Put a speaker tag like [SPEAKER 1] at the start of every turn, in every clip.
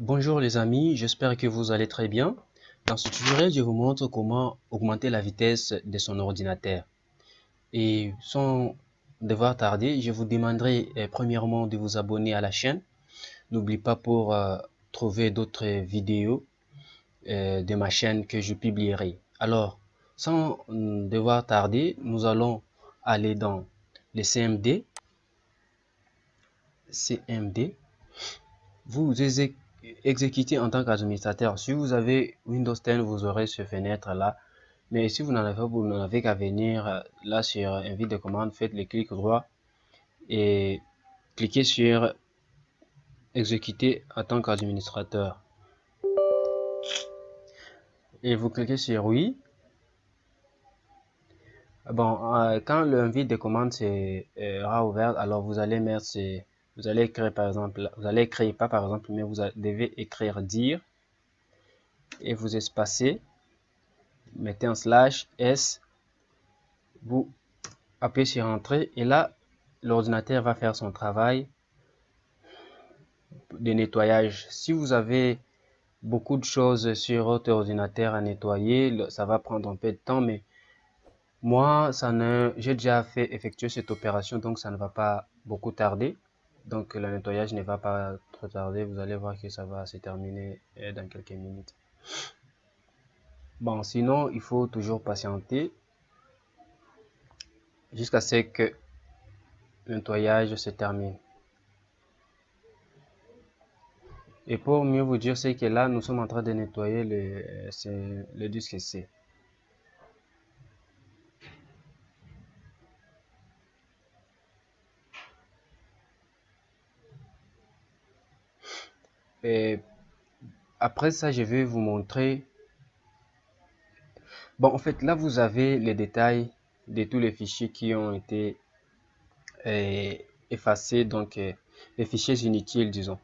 [SPEAKER 1] Bonjour les amis, j'espère que vous allez très bien. Dans ce tutoriel, je vous montre comment augmenter la vitesse de son ordinateur. Et sans devoir tarder, je vous demanderai eh, premièrement de vous abonner à la chaîne. N'oubliez pas pour euh, trouver d'autres vidéos euh, de ma chaîne que je publierai. Alors, sans mm, devoir tarder, nous allons aller dans le CMD. CMD. Vous exécuter en tant qu'administrateur. Si vous avez Windows 10, vous aurez ce fenêtre-là. Mais si vous n'en avez pas, vous n'avez qu'à venir euh, là sur invite de commande, faites le clic droit et cliquez sur exécuter en tant qu'administrateur. Et vous cliquez sur oui. Bon, euh, quand l'invite de commande sera ouvert, alors vous allez mettre ces vous allez écrire par exemple, vous allez écrire pas par exemple, mais vous devez écrire dire et vous espacez, mettez un slash S, vous appuyez sur entrée et là l'ordinateur va faire son travail de nettoyage. Si vous avez beaucoup de choses sur votre ordinateur à nettoyer, ça va prendre un peu de temps, mais moi, ça ne, j'ai déjà fait effectuer cette opération, donc ça ne va pas beaucoup tarder. Donc le nettoyage ne va pas trop tarder, vous allez voir que ça va se terminer euh, dans quelques minutes. Bon, sinon, il faut toujours patienter jusqu'à ce que le nettoyage se termine. Et pour mieux vous dire, c'est que là, nous sommes en train de nettoyer le, euh, le disque C. Après ça, je vais vous montrer. Bon, en fait, là, vous avez les détails de tous les fichiers qui ont été euh, effacés, donc euh, les fichiers inutiles, disons.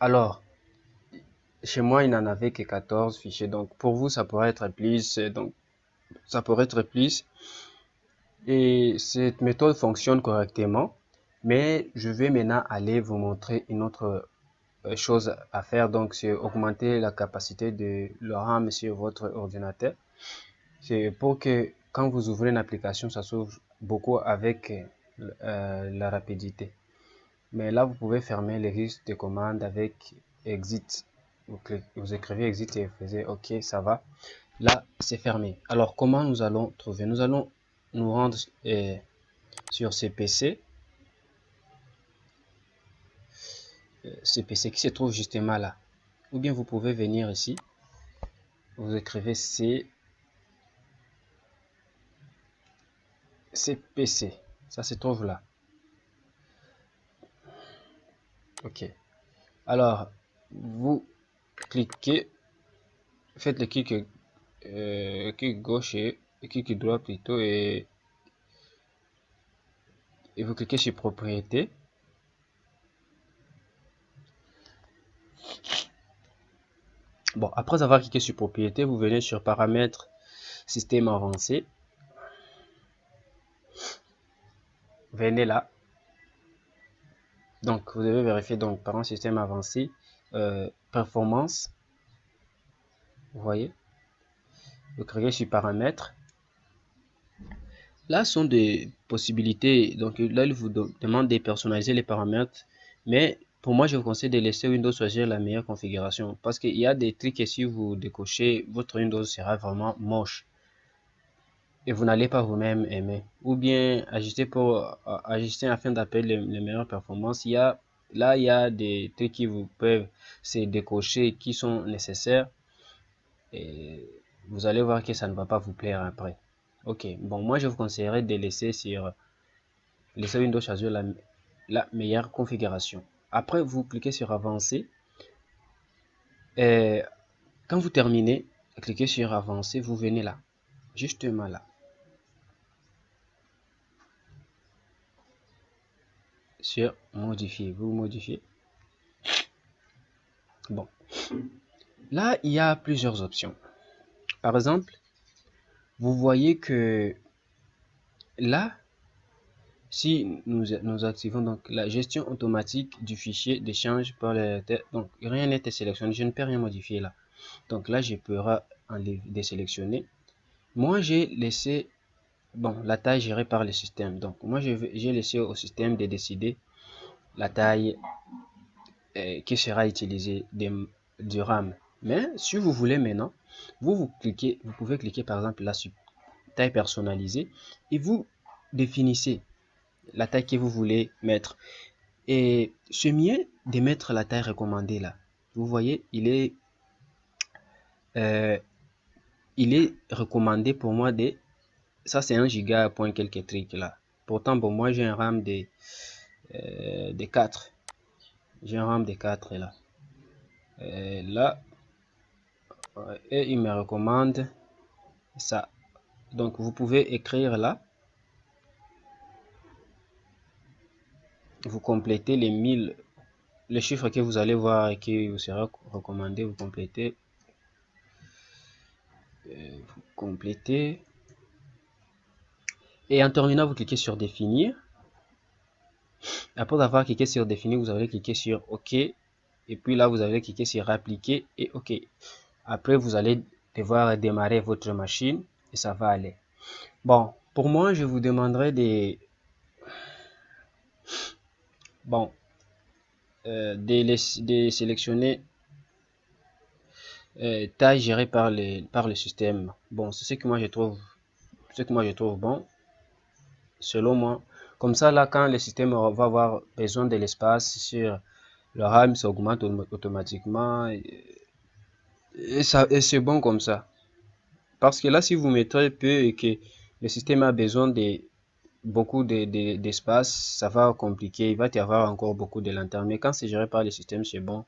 [SPEAKER 1] Alors, chez moi, il n'en avait que 14 fichiers, donc pour vous, ça pourrait être plus, donc ça pourrait être plus. Et cette méthode fonctionne correctement, mais je vais maintenant aller vous montrer une autre euh, chose à faire, donc c'est augmenter la capacité de le RAM sur votre ordinateur. C'est pour que quand vous ouvrez une application, ça s'ouvre beaucoup avec euh, la rapidité. Mais là, vous pouvez fermer les listes de commandes avec exit. Vous, vous écrivez exit et vous faisiez OK, ça va. Là, c'est fermé. Alors, comment nous allons trouver? Nous allons nous rendre euh, sur ces PC ce PC qui se trouve justement là. Ou bien vous pouvez venir ici, vous écrivez C, CPC, ça se trouve là. Ok. Alors, vous cliquez, faites le clic, euh, clic gauche et clic droit plutôt et, et vous cliquez sur propriété. Bon, après avoir cliqué sur propriété, vous venez sur paramètres, système avancé. Venez là. Donc, vous devez vérifier donc par un système avancé, euh, performance. Vous voyez? Vous cliquez sur paramètres. Là sont des possibilités. Donc là, il vous demande de personnaliser les paramètres. Mais pour moi, je vous conseille de laisser Windows choisir la meilleure configuration parce qu'il y a des trucs que si vous décochez, votre Windows sera vraiment moche et vous n'allez pas vous-même aimer. Ou bien ajuster pour euh, ajuster afin d'appeler les, meilleures performances. Il y a là il y a des trucs qui vous peuvent se décocher qui sont nécessaires et vous allez voir que ça ne va pas vous plaire après. Ok, bon moi je vous conseillerais de laisser sur laisser Windows choisir la, la meilleure configuration. Après, vous cliquez sur avancer. Et quand vous terminez, cliquez sur avancer, vous venez là, justement là. Sur modifier, vous modifiez. Bon. Là, il y a plusieurs options. Par exemple, vous voyez que là, si nous, activons donc la gestion automatique du fichier d'échange par les donc rien n'est sélectionné, je ne peux rien modifier là. Donc là, je peux enlever, désélectionner. Moi, j'ai laissé bon la taille gérée par le système. Donc moi, j'ai laissé au système de décider la taille euh, qui sera utilisée du RAM. Mais si vous voulez maintenant, vous, vous cliquez, vous pouvez cliquer par exemple là sur taille personnalisée et vous définissez la taille que vous voulez mettre. Et c'est mieux de mettre la taille recommandée là. Vous voyez, il est, euh, il est recommandé pour moi de, ça c'est un giga point quelques trucs là. Pourtant, pour moi j'ai un RAM de, euh, de 4. J'ai un RAM de 4 là. Euh, là, et il me recommande ça. Donc vous pouvez écrire là vous complétez les 1000, les chiffres que vous allez voir et qui vous sera recommandé, vous complétez, euh, vous complétez, et en terminant, vous cliquez sur définir. Après avoir cliqué sur définir, vous allez cliquer sur OK, et puis là, vous allez cliquer sur appliquer et OK. Après, vous allez devoir démarrer votre machine et ça va aller. Bon, pour moi, je vous demanderai des bon euh, de, sélectionner euh, taille gérée par, les, par le système. Bon, c'est ce que moi je trouve, ce que moi je trouve bon, selon moi. Comme ça, là, quand le système va avoir besoin de l'espace sur le RAM, ça augmente automatiquement. Et, ça, et c'est bon comme ça. Parce que là, si vous mettez peu et que le système a besoin de beaucoup d'espace, ça va compliquer, il va y avoir encore beaucoup de lenteur. Mais quand c'est géré par le système, c'est bon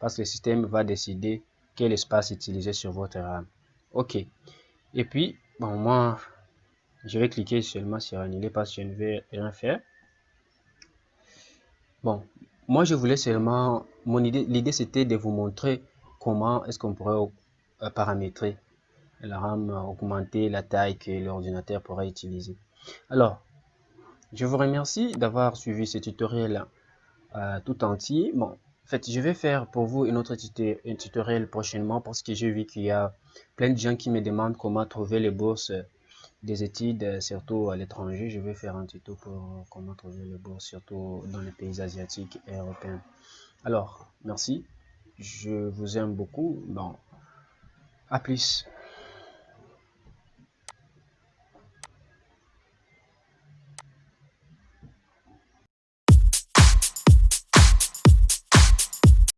[SPEAKER 1] parce que le système va décider quel espace utiliser sur votre RAM. Ok. Et puis, bon, moi, je vais cliquer seulement sur annuler parce que je ne vais rien faire. Bon, moi, je voulais seulement, mon idée, l'idée c'était de vous montrer comment est-ce qu'on pourrait euh, paramétrer la RAM, augmenter la taille que l'ordinateur pourrait utiliser. Alors, je vous remercie d'avoir suivi ce tutoriel euh, tout entier. Bon, en fait, je vais faire pour vous une autre tutoriel prochainement parce que j'ai vu qu'il y a plein de gens qui me demandent comment trouver les bourses des études, surtout à l'étranger. Je vais faire un tuto pour comment trouver les bourses, surtout dans les pays asiatiques et européens. Alors, merci. Je vous aime beaucoup. Bon, à plus.